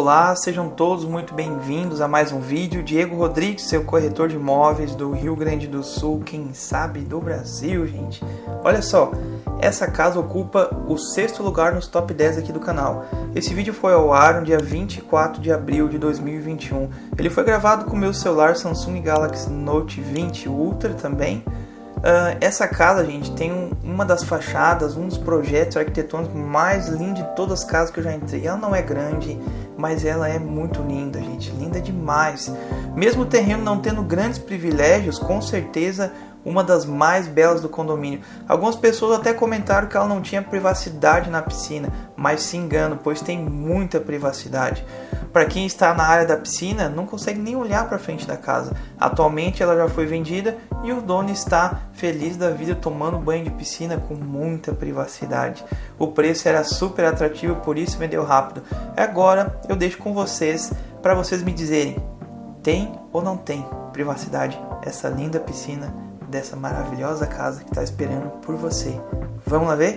Olá, sejam todos muito bem-vindos a mais um vídeo. Diego Rodrigues, seu corretor de imóveis do Rio Grande do Sul, quem sabe do Brasil, gente. Olha só, essa casa ocupa o sexto lugar nos top 10 aqui do canal. Esse vídeo foi ao ar no dia 24 de abril de 2021. Ele foi gravado com meu celular Samsung Galaxy Note 20 Ultra também. Uh, essa casa, gente, tem um, uma das fachadas, um dos projetos arquitetônicos mais lindos de todas as casas que eu já entrei. Ela não é grande, mas ela é muito linda, gente, linda demais. Mesmo o terreno não tendo grandes privilégios, com certeza uma das mais belas do condomínio. Algumas pessoas até comentaram que ela não tinha privacidade na piscina, mas se engano, pois tem muita privacidade. Para quem está na área da piscina, não consegue nem olhar para frente da casa. Atualmente ela já foi vendida e o dono está feliz da vida tomando banho de piscina com muita privacidade. O preço era super atrativo, por isso vendeu rápido. Agora eu deixo com vocês para vocês me dizerem: tem ou não tem privacidade essa linda piscina dessa maravilhosa casa que está esperando por você? Vamos lá ver?